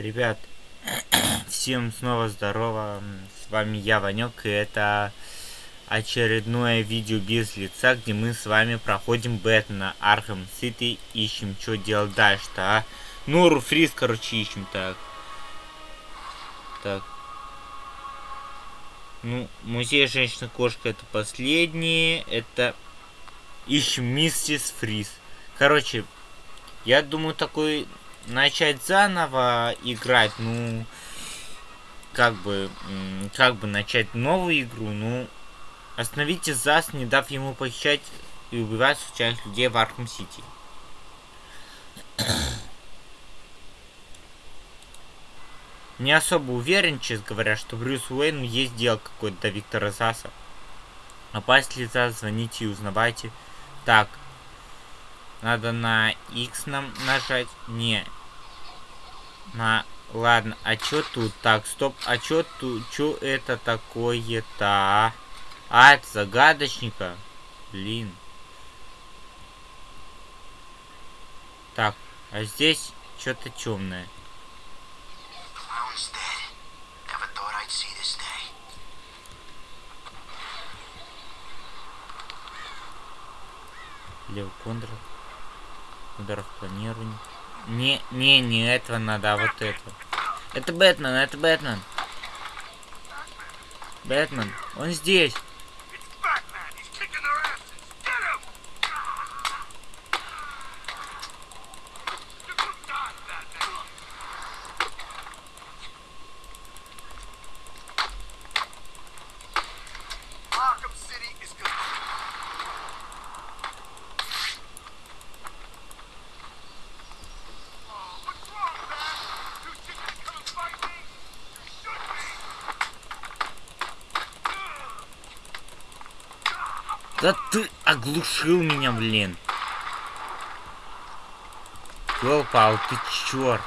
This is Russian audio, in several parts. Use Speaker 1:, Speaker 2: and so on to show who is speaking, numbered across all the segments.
Speaker 1: Ребят, всем снова здорово, с вами я, Ванек, и это очередное видео без лица, где мы с вами проходим Бэтмена Arkham City, ищем, что делать дальше-то, а? Ну, Руфриз, короче, ищем, так. Так. Ну, музей женщина-кошка это последнее, это... Ищем Миссис Фриз. Короче, я думаю, такой начать заново играть, ну, как бы, как бы начать новую игру, ну, остановите ЗАС, не дав ему похищать и убивать случайных людей в Arkham City. Не особо уверен, честно говоря, что Брюс Уэйн есть дело какой-то до Виктора Заса. Опасть ли ЗАС, звоните и узнавайте. Так, надо на X нам нажать. Не. На... Ладно, а чё тут? Так, стоп. А чё тут? Чё это такое-то? А? а, это загадочника. Блин. Так, а здесь что-то темное. Лев ударов планирования. Не, не, не этого надо, а вот это. Это Бэтмен, это Бэтмен. Бэтмен, он здесь. Да ты оглушил меня, блин. Ёлпал, ты чёрт.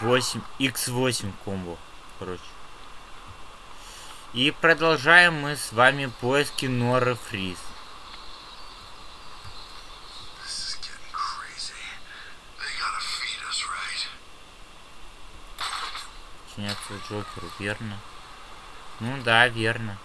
Speaker 1: Восемь, x8 комбо, короче. И продолжаем мы с вами поиски Норы Фриз. Подчиняться Джокеру, верно? Ну да, верно.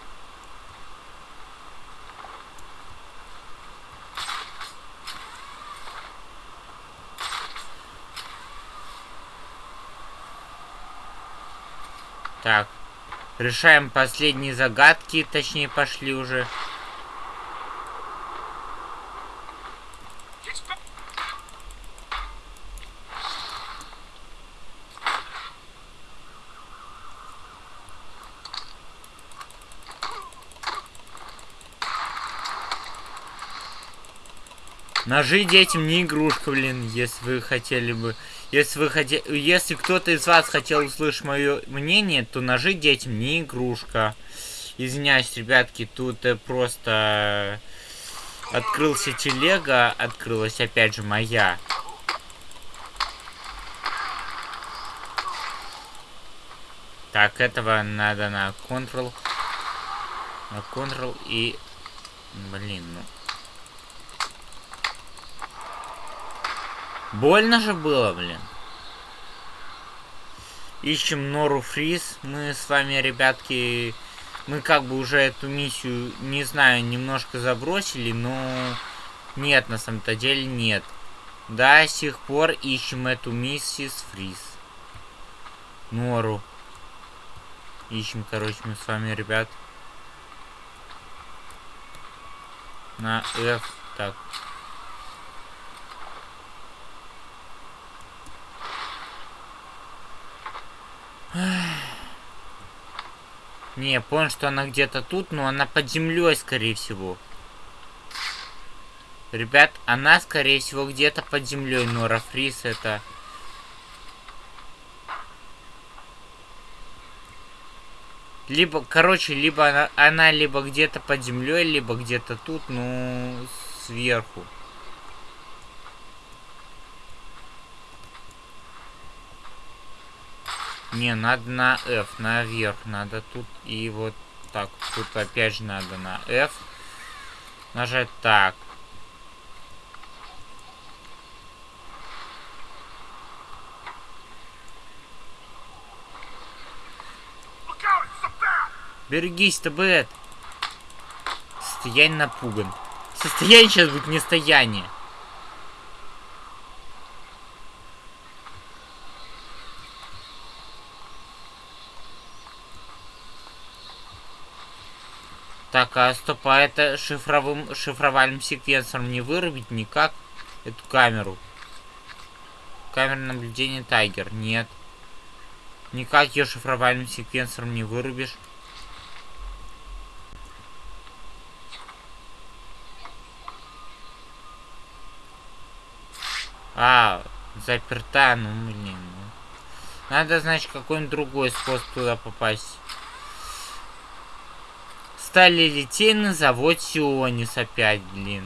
Speaker 1: Так. Решаем последние загадки, точнее пошли уже. Ножи детям не игрушка, блин, если вы хотели бы... Если вы хотели... Если кто-то из вас хотел услышать мое мнение, то ножи детям не игрушка. Извиняюсь, ребятки, тут э, просто... Открылся телега, открылась опять же моя. Так, этого надо на Ctrl. На Ctrl и... Блин, ну... Больно же было, блин. Ищем Нору Фриз. Мы с вами, ребятки, мы как бы уже эту миссию, не знаю, немножко забросили, но нет, на самом-то деле нет. До сих пор ищем эту миссис Фриз. Нору. Ищем, короче, мы с вами, ребят. На F. Так, Не, понял, что она где-то тут, но она под землей, скорее всего. Ребят, она, скорее всего, где-то под землей. Нора Фрис это... Либо, короче, либо она, она либо где-то под землей, либо где-то тут, ну, сверху. Не, надо на F, наверх. Надо тут и вот Так, тут опять же надо на F нажать. Так. Берегись, ТБЭт. Состояние напуган. Состояние сейчас будет не стояние. Так, а стоп, а это шифровым, шифровальным секвенсором не вырубить никак эту камеру? Камера наблюдения Тайгер. Нет. Никак ее шифровальным секвенсором не вырубишь. А, заперта, ну блин. Ну. Надо, значит, какой-нибудь другой способ туда попасть. Стали литейный завод Сионис опять, блин.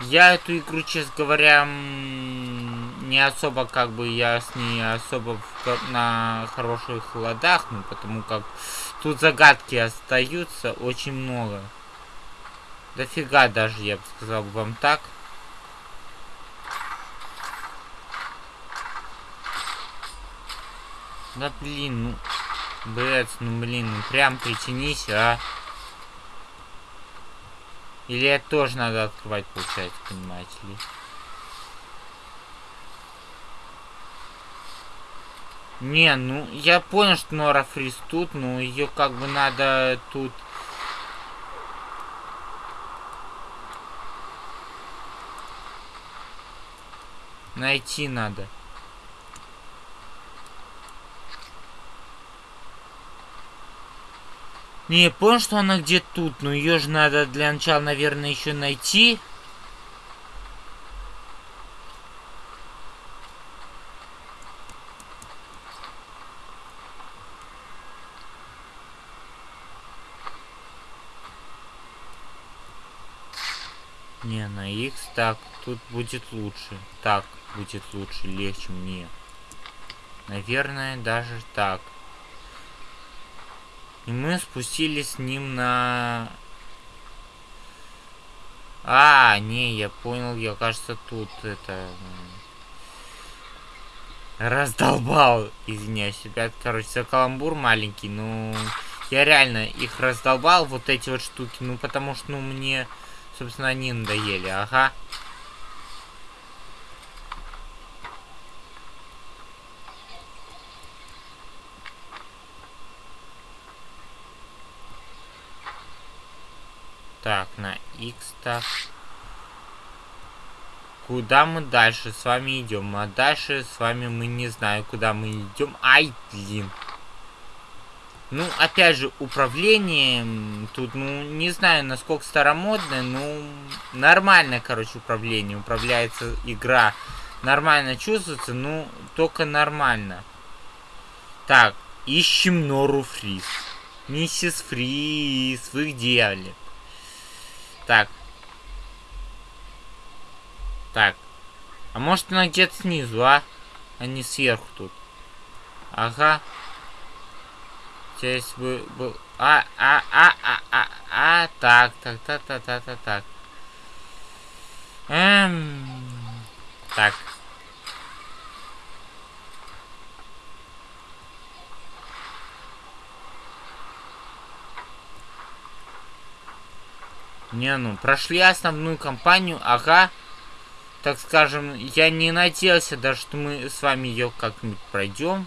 Speaker 1: Я эту игру, честно говоря, не особо как бы я с ней особо в, на хороших ладах, ну потому как тут загадки остаются очень много. Дофига даже, я бы сказал вам так. Да блин, ну, блядь, ну блин, ну прям притянись, а. Или это тоже надо открывать, получается, понимаете ли. Не, ну, я понял, что Нора Фрис тут, но ее как бы надо тут... Найти надо. Не, я понял, что она где тут, но ее же надо для начала, наверное, еще найти. Не, на X так, тут будет лучше. Так будет лучше, легче мне. Наверное, даже так. И мы спустились с ним на... А, не, я понял, я кажется, тут это... Раздолбал, извиняюсь, ребят, короче, за каламбур маленький, ну... Я реально их раздолбал, вот эти вот штуки, ну, потому что, ну, мне, собственно, они надоели, ага. Так, на X так. Куда мы дальше с вами идем? А дальше с вами мы не знаю, куда мы идем. Ай, блин. Ну, опять же, управление тут, ну, не знаю, насколько старомодное, ну, нормальное, короче, управление. Управляется игра. Нормально чувствуется, ну, только нормально. Так, ищем Нору Фриз. Миссис Фриз, вы где, блин? Так. Так. А может она где-то снизу, а? А не сверху тут. Ага. Здесь бы был... А, а, а, а, а, а, так, так, так, так, так, так, так. Эм... Так. Не, ну, прошли основную кампанию, ага. Так скажем, я не надеялся даже, что мы с вами ее как-нибудь пройдем.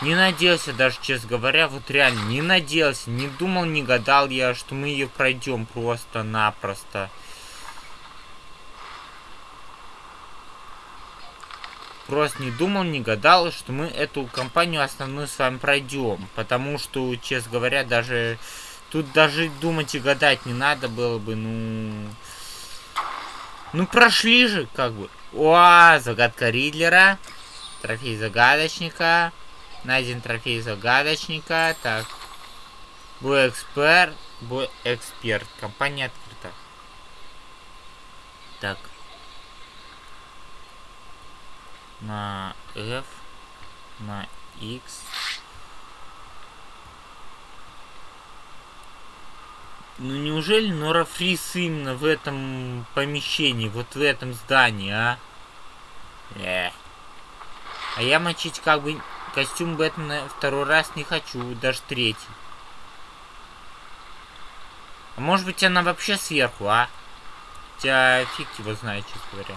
Speaker 1: Не надеялся даже, честно говоря, вот реально, не надеялся, не думал, не гадал я, что мы ее пройдем просто-напросто. Просто не думал, не гадал, что мы эту компанию основную с вами пройдем. Потому что, честно говоря, даже... Тут даже думать и гадать не надо было бы, ну... Ну, прошли же, как бы. О, загадка Ридлера. Трофей загадочника. Найден трофей загадочника. Так. Бой эксперт. Бой эксперт. Компания открыта. Так. На F. На X. Ну неужели Нора Фрис именно в этом помещении, вот в этом здании, а? Эх. А я мочить как бы костюм Бэтмена второй раз не хочу, даже третий. А может быть она вообще сверху, а? Хотя фиг его знает, честно говоря.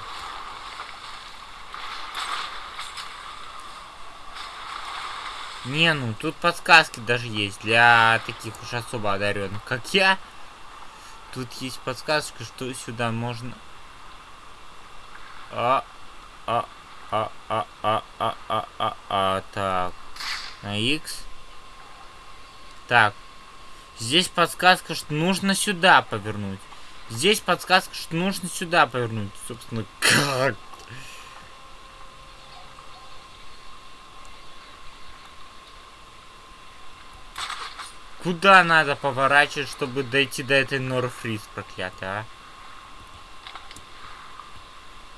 Speaker 1: Не, ну тут подсказки даже есть для таких уж особо одаренных, как я. Тут есть подсказка, что сюда можно... А, а, а, а, а, а, а, а, а, так. На X. Так. Здесь подсказка, что нужно сюда повернуть. Здесь подсказка, что нужно сюда повернуть. Собственно, как? Куда надо поворачивать, чтобы дойти до этой Норфриз проклятой, а?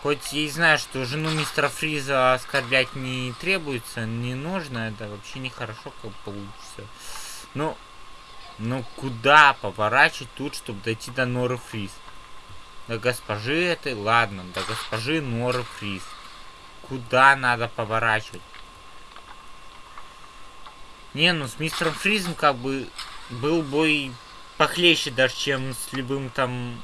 Speaker 1: Хоть я и знаю, что жену мистера Фриза оскорблять не требуется, не нужно, это вообще нехорошо как получится. Но, ну куда поворачивать тут, чтобы дойти до Норы Фриз? До госпожи этой, ладно, до госпожи Норы Фриз. Куда надо поворачивать? Не, ну с мистером Фризом как бы был бой похлеще даже, чем с любым там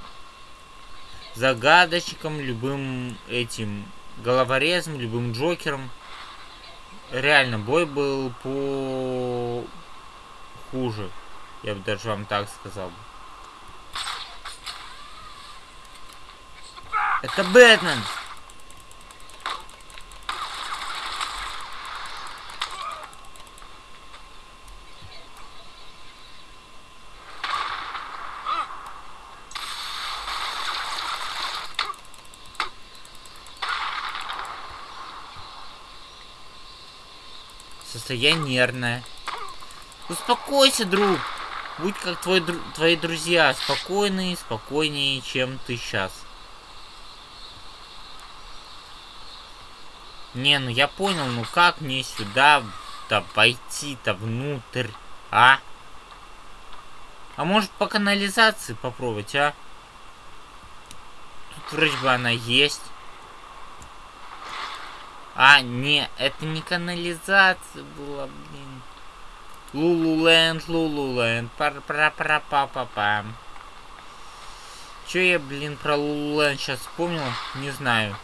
Speaker 1: загадочником, любым этим головорезом, любым Джокером. Реально, бой был по хуже. Я бы даже вам так сказал. Это Бэтмен! Состояние нервное. Успокойся, друг. Будь как твой, дру твои друзья. Спокойные, спокойнее, чем ты сейчас. Не, ну я понял, ну как мне сюда-то пойти-то внутрь, а? А может по канализации попробовать, а? Тут вроде бы она есть. А, не, это не канализация была, блин. Лулуленд, Лулуленд, пара пара пара па па пам Че я, блин, про Лулуленд сейчас вспомнил? Не знаю.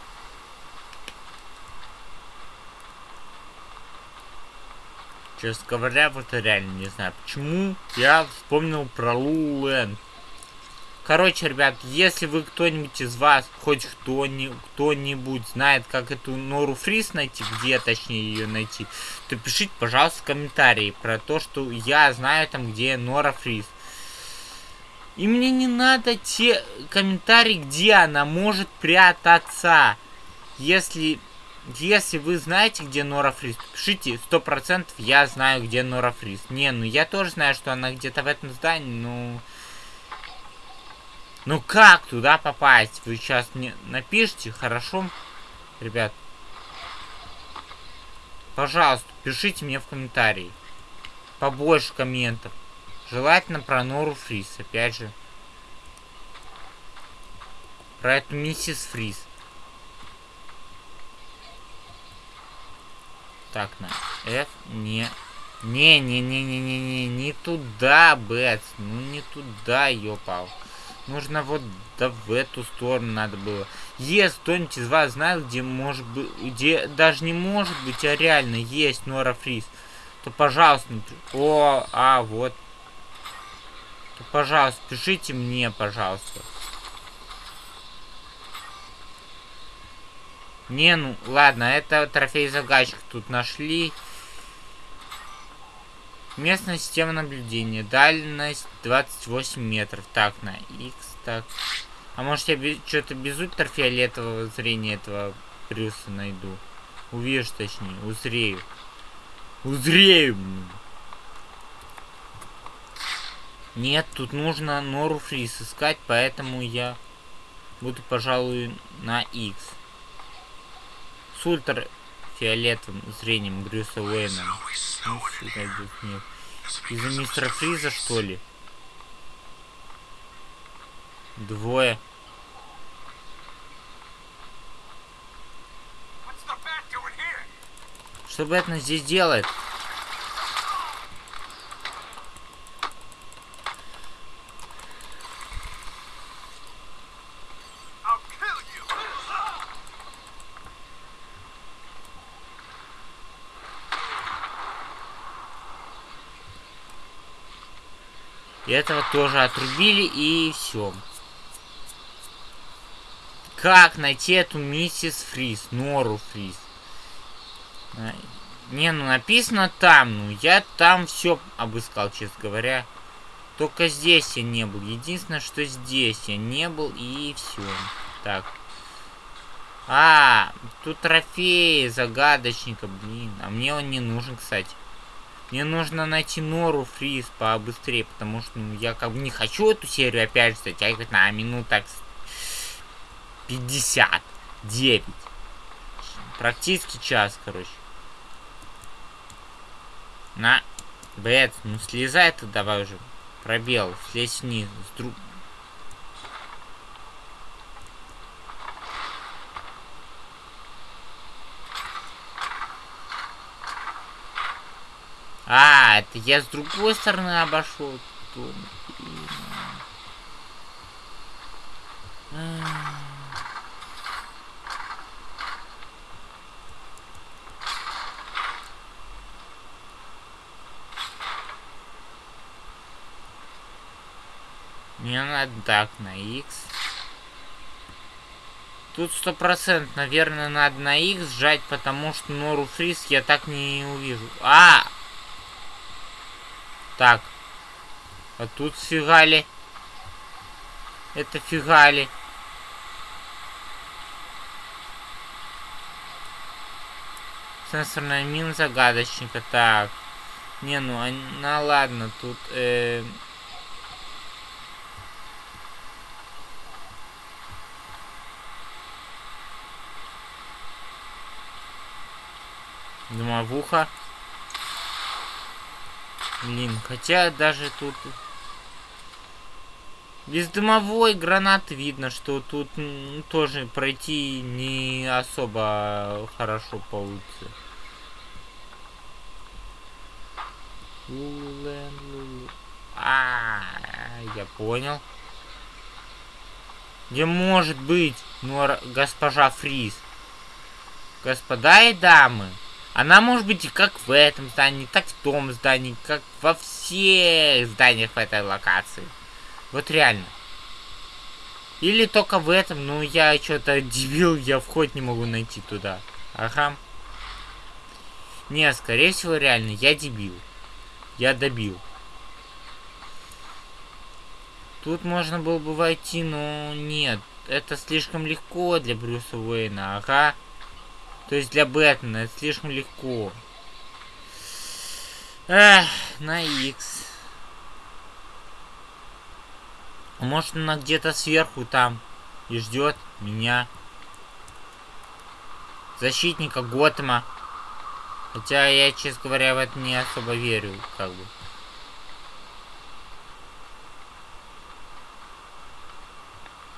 Speaker 1: Честно говоря, вот реально не знаю, почему я вспомнил про Лулуленд. Короче, ребят, если вы кто-нибудь из вас, хоть кто-нибудь кто знает, как эту Нору Фриз найти, где точнее ее найти, то пишите, пожалуйста, комментарии про то, что я знаю там, где Нора Фриз. И мне не надо те комментарии, где она может прятаться. Если, если вы знаете, где Нора Фриз, пишите 100% я знаю, где Нора Фриз. Не, ну я тоже знаю, что она где-то в этом здании, но... Ну как туда попасть? Вы сейчас мне напишите, хорошо? Ребят. Пожалуйста, пишите мне в комментарии. Побольше комментов. Желательно про Нору Фриз, опять же. Про эту миссис Фриз. Так, на F не... Не-не-не-не-не-не, не туда, Бэтс. Ну не туда, ёпал. Нужно вот да в эту сторону надо было. Если кто-нибудь из вас знает, где может быть, где даже не может быть, а реально есть Нора Фриз, то пожалуйста, о, а, вот. То, пожалуйста, пишите мне, пожалуйста. Не, ну, ладно, это трофей загадчик тут нашли. Местная система наблюдения. Дальность 28 метров. Так, на X, так. А может я что-то без ультрафиолетового зрения этого Брюса найду? Увижу, точнее, узрею. Узрею! Нет, тут нужно Нору Фрис искать, поэтому я... Буду, пожалуй, на X. С ультрафиолетовым зрением Брюса Уэйна. Из-за мистера Фриза, что ли? Двое. Что Бэтмен здесь делает? И этого тоже отрубили, и все. Как найти эту миссис Фриз? Нору Фриз. Не, ну написано там. Ну, я там все обыскал, честно говоря. Только здесь я не был. Единственное, что здесь я не был, и все. Так. А, тут трофеи загадочника, блин. А мне он не нужен, кстати. Мне нужно найти Нору Фриз побыстрее, потому что ну, я как бы не хочу эту серию опять затягивать на минут так 59. Практически час, короче. На. Бэт, ну слезай ты давай уже. Пробел, слезь вниз. С друг... А, это я с другой стороны обошел. Мне надо так, на X. Тут сто процентов, наверное, надо на X сжать, потому что Нору Фриз я так не увижу. А! Так. А тут фигали. Это фигали. Сенсорная мина загадочника. Так. Не, ну, а, ну ладно, тут... Э, Домовуха. Блин, хотя даже тут... Без дымовой гранаты видно, что тут тоже пройти не особо хорошо получится. А, я понял. Где может быть, ну, госпожа Фриз? Господа и дамы, она может быть как в этом здании, так в том здании, как во всех зданиях в этой локации. Вот реально. Или только в этом, ну я что-то дебил, я вход не могу найти туда. Ага. Не, скорее всего реально, я дебил. Я добил. Тут можно было бы войти, но нет. Это слишком легко для Брюса Уэйна, ага. То есть для Бэтмена это слишком легко. Эх, на X. Может она где-то сверху там и ждет меня. Защитника Готэма. Хотя я, честно говоря, в это не особо верю, как бы.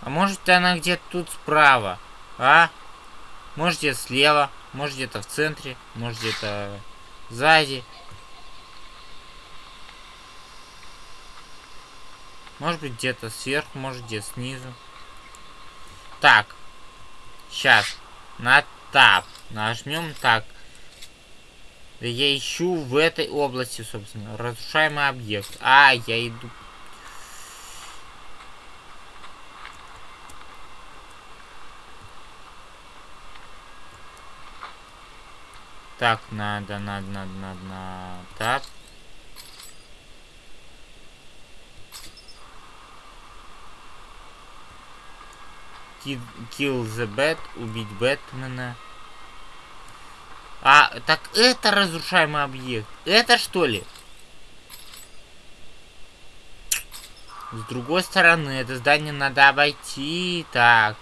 Speaker 1: А может она где-то тут справа, а? Может где-то слева, может где-то в центре, может где-то сзади. Может быть где-то сверху, может где-то снизу. Так. Сейчас. На тап. Нажмем так. Я ищу в этой области, собственно. Разрушаемый объект. А, я иду Так, надо, надо, надо, надо, надо. Так. Kill the Bat, убить Бэтмена. А, так это разрушаемый объект. Это что ли? С другой стороны, это здание надо обойти. Так.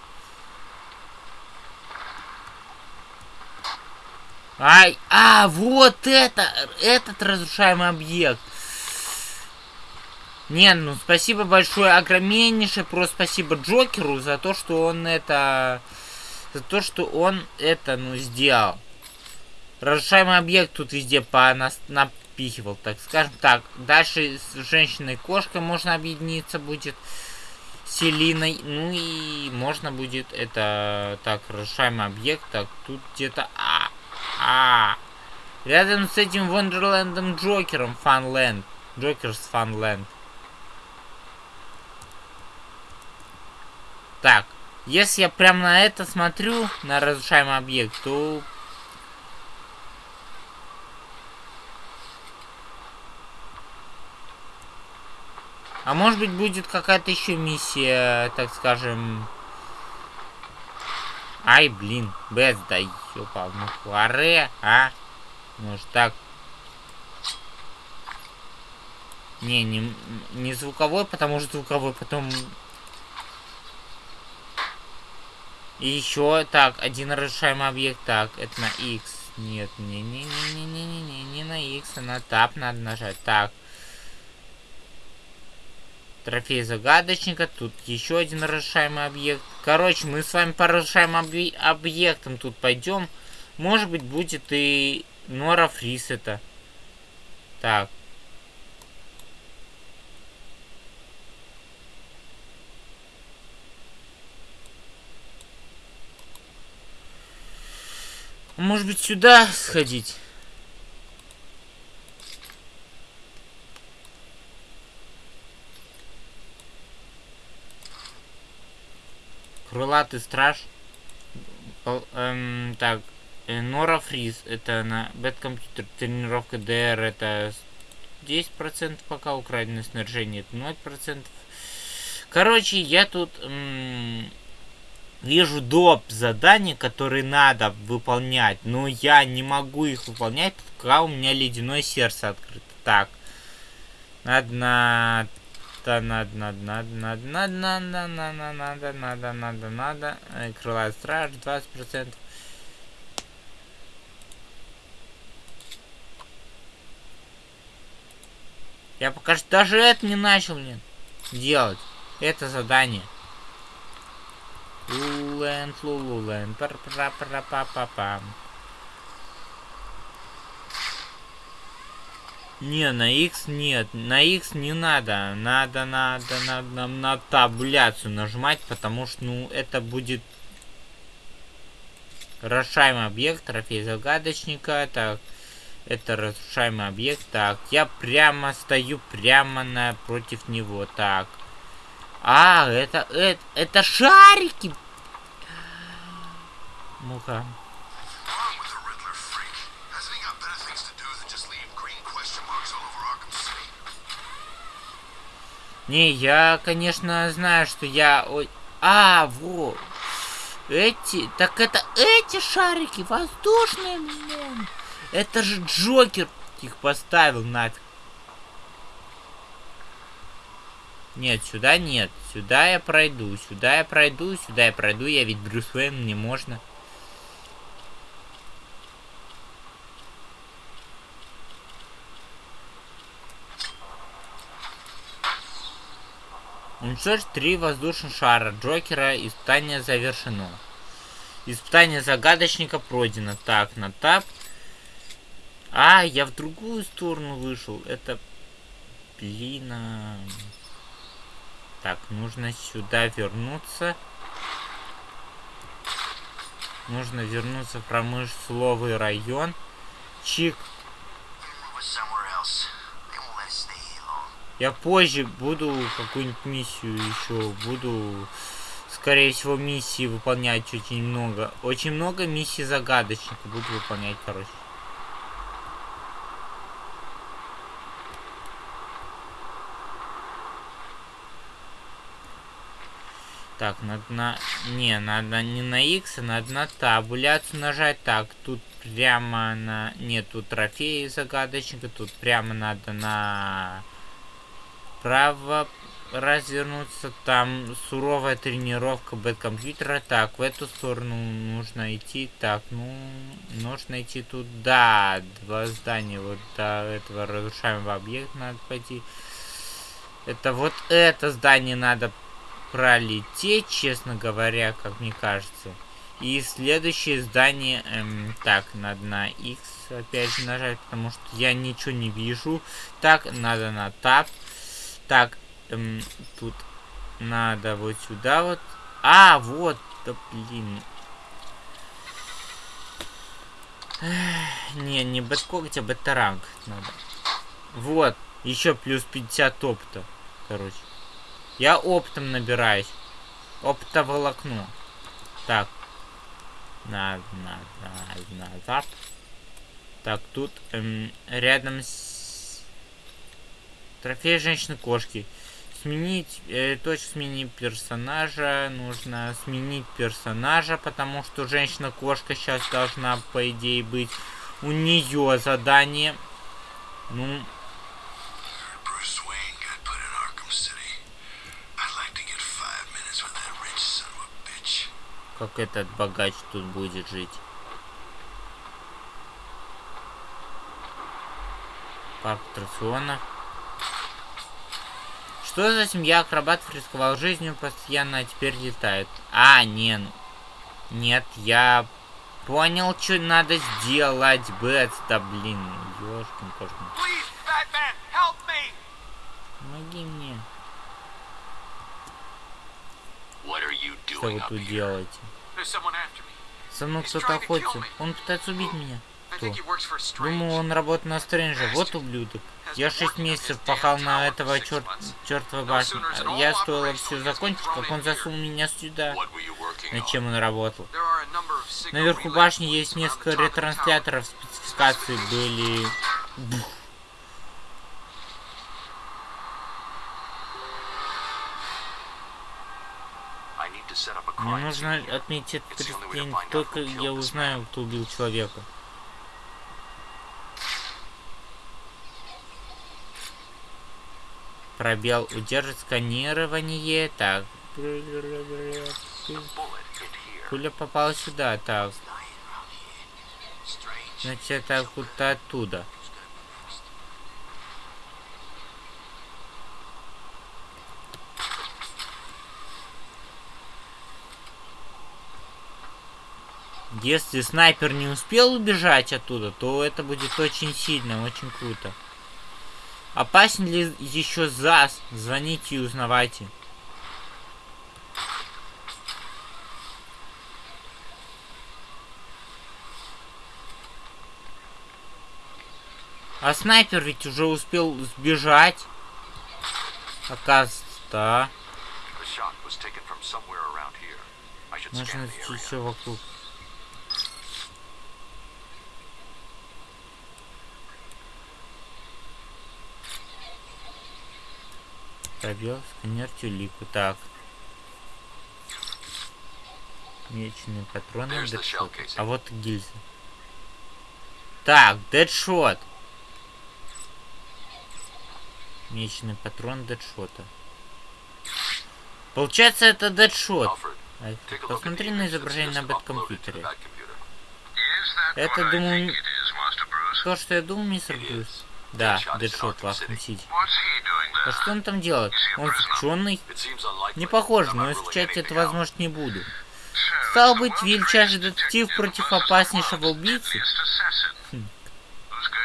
Speaker 1: Ай, а, вот это, этот разрушаемый объект. Не, ну спасибо большое, огромнейшее, просто спасибо Джокеру за то, что он это... За то, что он это, ну, сделал. Разрушаемый объект тут везде по нас напихивал, так скажем так. Дальше с женщиной-кошкой можно объединиться будет. Селиной. Ну и можно будет это... Так, разрушаемый объект. Так, тут где-то... А, а, Рядом с этим Вондерлендом Джокером Фанленд. Джокерс Фанленд. Так, если я прям на это смотрю, на разрушаемый объект, то... А может быть будет какая-то еще миссия, так скажем... Ай, блин, Бэс, да ёпал, ну хваре, а? Может так? Не, не, не звуковой, потому что звуковой потом И еще, так, один разрешаемый объект. Так, это на X. Нет, не-не-не-не-не-не-не, не на X, а на Tab надо нажать. Так. Трофей загадочника. Тут еще один разрешаемый объект. Короче, мы с вами по разрешаемым объ объектам тут пойдем. Может быть, будет и Нора Фрис это. Так. Может быть, сюда сходить? Крылатый страж. Эм, так, э, Нора Фриз. Это на Бэткомпьютер. Тренировка ДР. Это 10% пока. Украденное снаряжение. Это 0%. Короче, я тут... Эм, вижу доп. задания, которые надо выполнять, но я не могу их выполнять, пока у меня ледяное сердце открыто. Так. Надо на... Надо, надо, надо, надо, надо, надо, надо, надо, надо, надо, надо. Крылая страж, 20%. Я пока что даже это не начал, блин, делать. Это задание. Лулен, лулен, пар пара пара па па пам Не, на X нет. На X не надо. Надо, надо, надо нам на таблицу нажимать, потому что, ну, это будет разрушаемый объект, трофей загадочника. Так, это разрушаемый объект. Так, я прямо стою прямо напротив него. Так. А, это, это, это шарики. Ну-ка. Не, я, конечно, знаю, что я... Ой... А, вот. Эти... Так это эти шарики воздушные, блин. Это же Джокер их поставил нафиг. Нет, сюда нет. Сюда я пройду. Сюда я пройду. Сюда я пройду. Я ведь Брюс Уэйн, мне можно. Уничтожить три воздушных шара Джокера. Испытание завершено. Испытание загадочника пройдено. Так, на тап. А, я в другую сторону вышел. Это... Блин... А... Так, нужно сюда вернуться. Нужно вернуться в промысловый район. Чик. Я позже буду какую-нибудь миссию еще. Буду, скорее всего, миссии выполнять очень много. Очень много миссий загадочных буду выполнять, короче. Так, надо на... Не, надо не на X, а надо на табуляцию нажать. Так, тут прямо на... Нету трофеи загадочника. Тут прямо надо на... Право... развернуться. Там суровая тренировка бэткомпьютера. Так, в эту сторону нужно идти. Так, ну, нужно идти туда. Два здания. Вот до этого разрушаемого объекта надо пойти. Это вот это здание надо пролететь, честно говоря, как мне кажется. И следующее здание, эм, так, надо на X опять нажать, потому что я ничего не вижу. Так, надо на Tab. Так, эм, тут надо вот сюда вот. А, вот, да блин. Не, не бэткогть, а бэттаранг надо. Вот, еще плюс 50 опыта, короче. Я оптом набираюсь. Оптоволокно. Так. Надо, надо, назад. Так, тут эм, рядом с... Трофей женщины-кошки. Сменить, э, точку сменить персонажа. Нужно сменить персонажа, потому что женщина-кошка сейчас должна, по идее, быть. У нее задание. Ну, как этот богач тут будет жить. Парк аттракционов. Что за семья акробатов рисковал жизнью постоянно, а теперь летает? А, не, ну... Нет, я понял, что надо сделать, Бэтс. Да блин, ёшкин кошкин. Помоги мне. Что вы тут делаете? Со мной кто-то охотится. Он пытается убить меня. Кто? Думаю, он работает на Стрэнджа. Вот ублюдок. Я шесть месяцев пахал на этого черт... чертова башни. Я стоило все закончить, как он засунул меня сюда. Над чем он работал? Наверху башни есть несколько ретрансляторов. Спецификации были... Бух. Мне нужно отметить преступление, только я узнаю, кто убил человека. Пробел удержит сканирование. Так. Пуля попала сюда. Так. Значит, это куда оттуда. Если снайпер не успел убежать оттуда, то это будет очень сильно, очень круто. Опасен ли еще ЗАС? Звоните и узнавайте. А снайпер ведь уже успел сбежать. Оказывается, да. Нужно все вокруг. Пробел, сканер, тюлику. Так. Меченые патроны, дедшот. А вот гильза. Так, дедшот. Меченый патрон дедшота. Получается, это дедшот. Посмотри на изображение на бэткомпьютере. Это, думаю, то, что я думаю, мистер Брюс. Да, Дэдшот в Арkham Сити. А что он там делает? Он заключенный? Не похоже, но исключать это возможно не буду. Стал быть, величайший детектив против опаснейшего убийцы? Хм.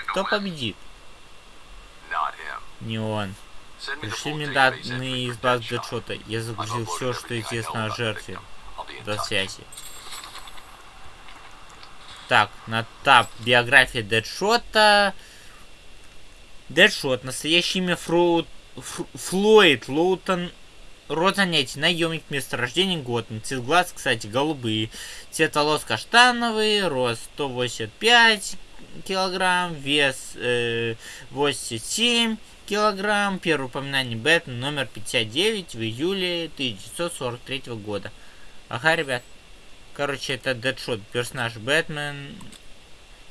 Speaker 1: Кто победит? Не он. Пришли мне данные из баз Дэдшота. Я загрузил все, что известно о жертве. До связи. Так, на тап биография Дэдшота. Дэдшот. Настоящее имя Фру... Флойд Лоутон. Род занятий. Наемник. Место рождения Готэм. Цвет глаз, кстати, голубые. Цвет волос каштановый. Рост 185 килограмм. Вес э, 87 килограмм. Первое упоминание Бэтмен номер 59 в июле 1943 года. Ага, ребят. Короче, это Дэдшот. Персонаж Бэтмен.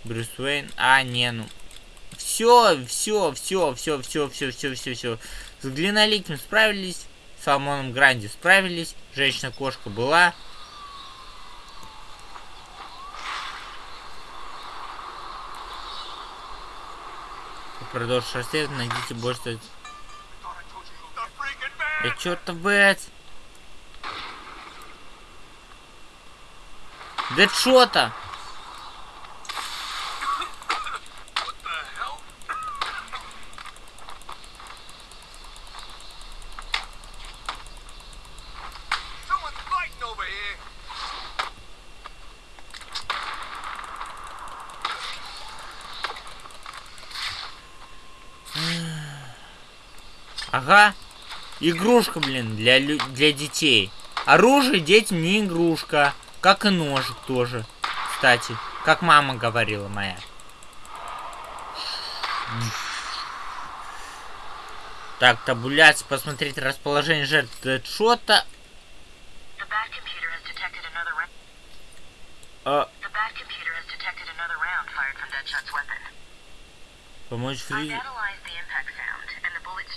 Speaker 1: Брюс Уэйн. А, не, ну все, все, все, все, все, все, все, все, все. С Глиноликим справились. с Салмоном Гранди справились. Женщина-кошка была. Продолжить расследование, найдите больше... Да чё-то, блядь! Дэдшота! Ага. Игрушка, блин, для, для детей. Оружие детям не игрушка. Как и ножик тоже. Кстати, как мама говорила моя. Так, табуляция, посмотреть расположение жертв Дэдшота. А... Помочь Фри...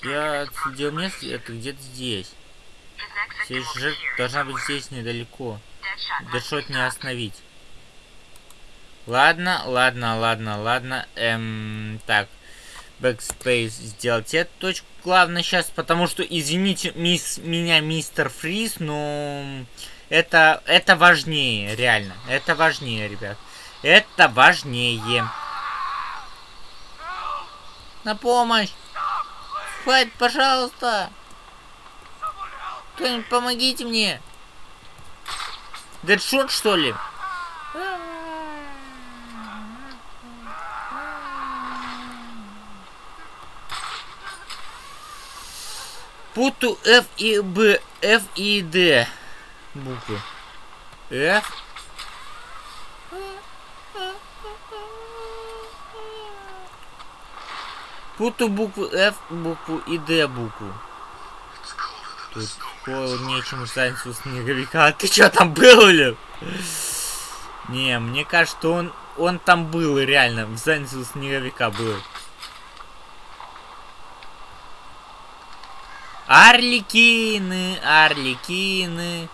Speaker 1: Я отследил место, это где-то здесь. Следующая жертва должна быть здесь недалеко. Дэдшот не остановить. Ладно, ладно, ладно, ладно. Эм, так. Backspace сделать эту точку. Главное сейчас, потому что, извините мисс, меня, мистер Фриз, но это, это важнее, реально. Это важнее, ребят. Это важнее. На помощь! Хватит, пожалуйста! Кто-нибудь помогите мне! Дэдшот, что ли? Путу F и B, F и D буквы. F. Путу букву F, букву и D букву. Тут холоднее, чем у снеговика. А ты что там был, или? Не, мне кажется, он, он там был, реально. В станцию снеговика был. Арлекины, арлекины.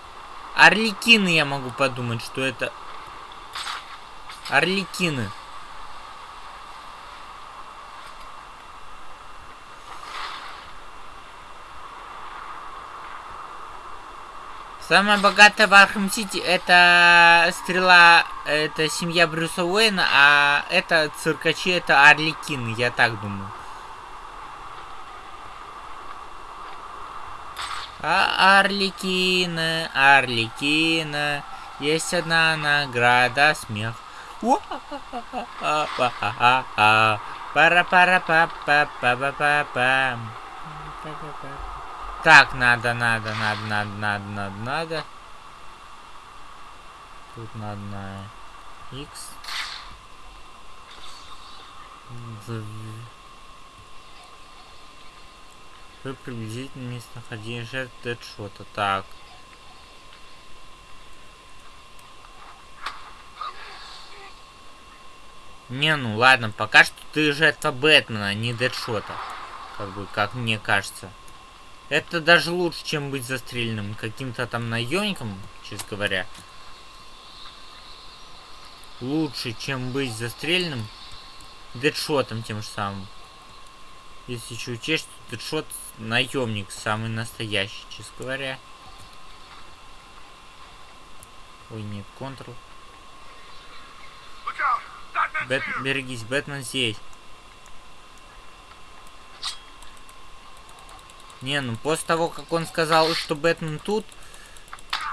Speaker 1: Арлекины, я могу подумать, что это... Арлекины. Самая богатая в Arkham City это стрела, это семья Брюса Уэйна, а это циркачи, это Арлекины, я так думаю. А Орликина, Орликина, есть одна награда, смех. пара так, надо, надо, надо, надо, надо, надо, надо. Тут надо на X. Вы приблизительно местонахождение жертв Дэдшота. Так. Не, ну ладно, пока что ты жертва Бэтмена, а не Дэдшота. Как бы, как мне кажется. Это даже лучше, чем быть застреленным каким-то там наемником, честно говоря. Лучше, чем быть застреленным дедшотом тем же самым. Если еще учесть, что дедшот наемник самый настоящий, честно говоря. Ой, нет, контрол. Бэт, берегись, Бэтмен здесь. Не, ну после того, как он сказал, что Бэтмен тут,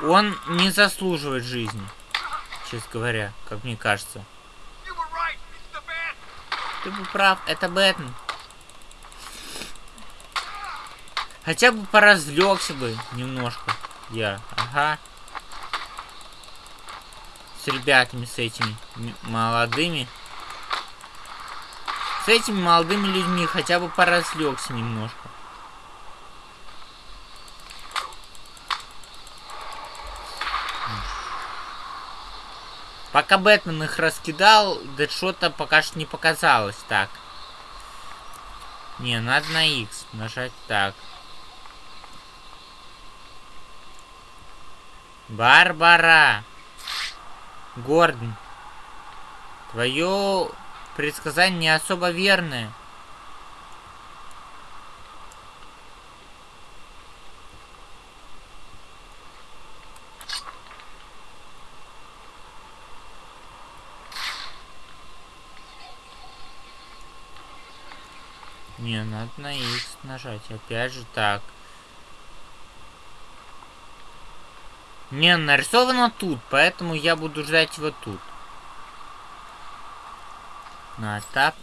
Speaker 1: он не заслуживает жизни. Честно говоря, как мне кажется. Ты был прав, это Бэтмен. Хотя бы поразлегся бы немножко. Я, ага. С ребятами, с этими молодыми. С этими молодыми людьми хотя бы поразлегся немножко. Пока Бэтмен их раскидал, дедшота пока что не показалось. Так. Не, надо на X нажать так. Барбара! Гордон, твое предсказание не особо верное. Не, надо на X нажать. Опять же так. Не, нарисовано тут, поэтому я буду ждать его тут. На так.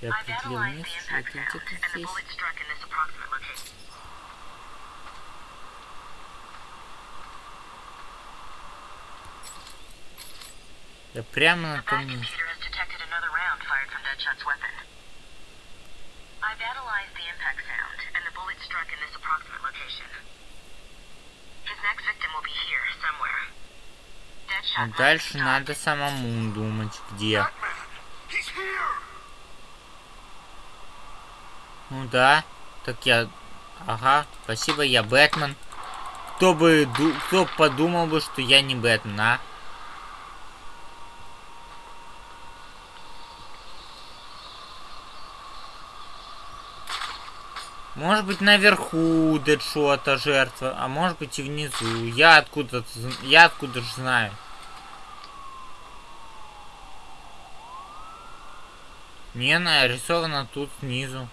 Speaker 1: Я определил место, это Я прямо на том месте. I've analyzed the impact sound, and the bullet struck in this approximate location. His next victim will be here, somewhere. А дальше надо самому думать, где. Ну да, так я... Ага, спасибо, я Бэтмен. Кто бы... Кто подумал бы, что я не Бэтмен, а? Может быть наверху Дэдшота жертва, а может быть и внизу. Я откуда я откуда же знаю. Не, нарисовано тут снизу.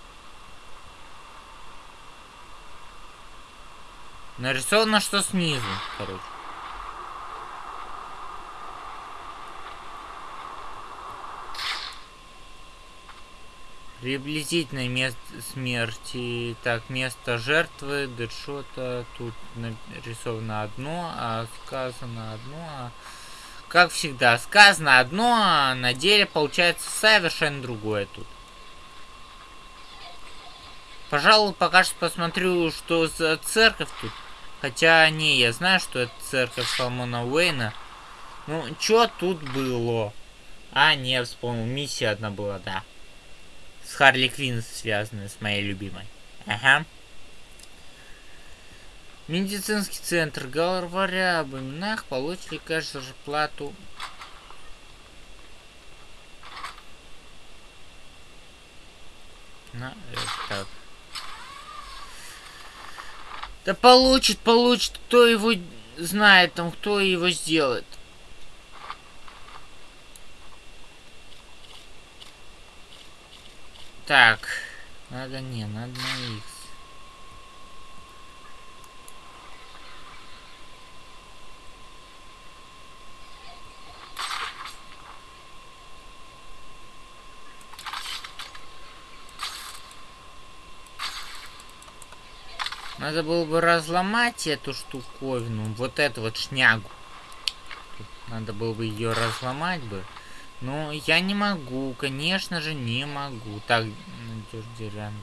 Speaker 1: Нарисовано, что снизу, короче. Приблизительное место смерти. Так, место жертвы, дедшота. Тут нарисовано одно, а сказано одно. А... Как всегда, сказано одно, а на деле получается совершенно другое тут. Пожалуй, пока что посмотрю, что за церковь тут. Хотя, не, я знаю, что это церковь Соломона Уэйна. Ну, что тут было? А, не, вспомнил, миссия одна была, да с Харли Квинн связаны, с моей любимой. Ага. Медицинский центр. Говоря об именах, получили кэш зарплату. На, так. Да получит, получит. Кто его знает там, кто его сделает. Так. Надо не, надо на X. Надо было бы разломать эту штуковину, вот эту вот шнягу. Надо было бы ее разломать бы. Ну, я не могу, конечно же, не могу. Так, надежь деревянный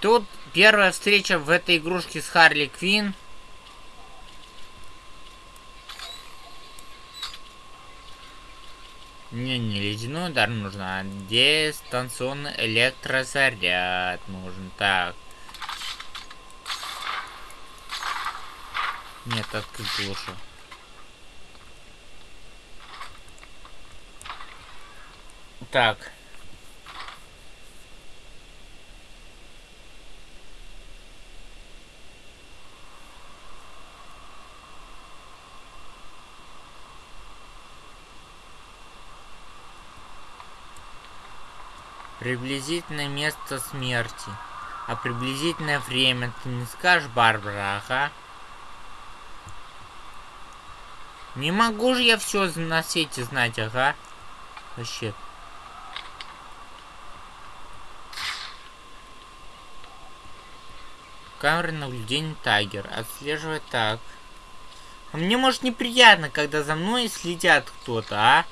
Speaker 1: Тут первая встреча в этой игрушке с Харли Квин. Не, ледяной удар нужно, а дистанционный электрозаряд нужен. Так. Нет, открыть лучше. Так. Приблизительное место смерти. А приблизительное время ты не скажешь, Барбара, ага? Не могу же я все на свете знать, ага? Вообще. Камера наблюдения Тайгер. Отслеживает так. А мне, может, неприятно, когда за мной следят кто-то, а?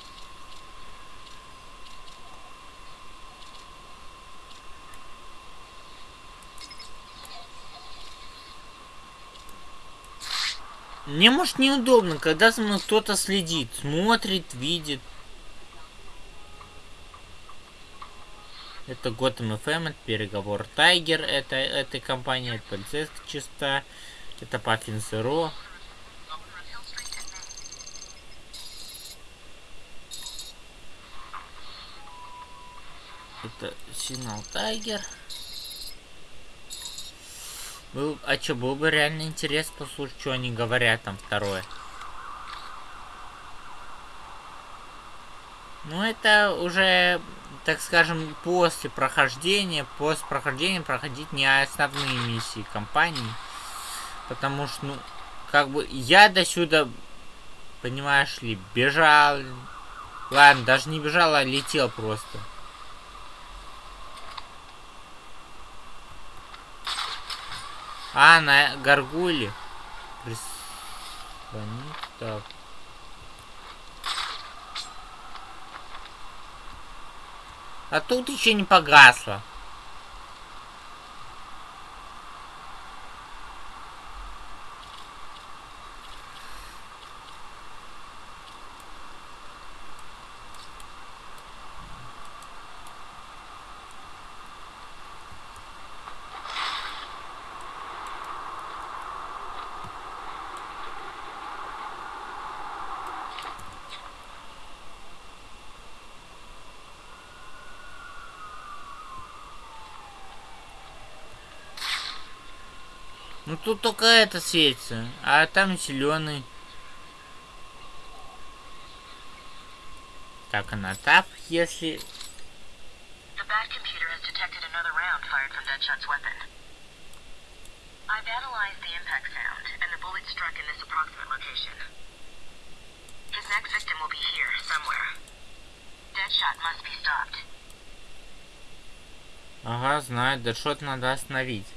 Speaker 1: Мне, может, неудобно, когда за мной кто-то следит, смотрит, видит. Это Gotham FM, это переговор Тайгер, это этой компании, это полицейская частота, это Паффин Зеро. Это Сигнал Тайгер. Был, а что, был бы реально интерес послушать, что они говорят там второе. Ну, это уже, так скажем, после прохождения, после прохождения проходить не основные миссии компании. Потому что, ну, как бы я до сюда, понимаешь ли, бежал. Ладно, даже не бежал, а летел просто. А, на горгуле. Прислонить. Так. А тут еще не погасло. Ну тут только это светится, а там зеленый. Так, она тап, если...
Speaker 2: The Bat computer has detected another round fired from Deadshot's weapon. I've analyzed the impact sound, and the bullet struck in this approximate location. His next victim will be here, somewhere. Deadshot must be stopped.
Speaker 1: Ага, знаю, Дэдшот надо остановить.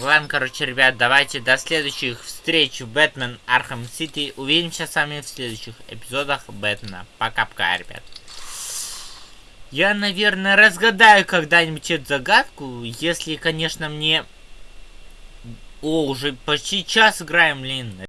Speaker 1: Ладно, короче, ребят, давайте до следующих встреч в Бэтмен Arkham City. Увидимся с вами в следующих эпизодах Бэтмена. Пока-пока, ребят. Я, наверное, разгадаю когда-нибудь эту загадку, если, конечно, мне... О, уже почти час играем, блин.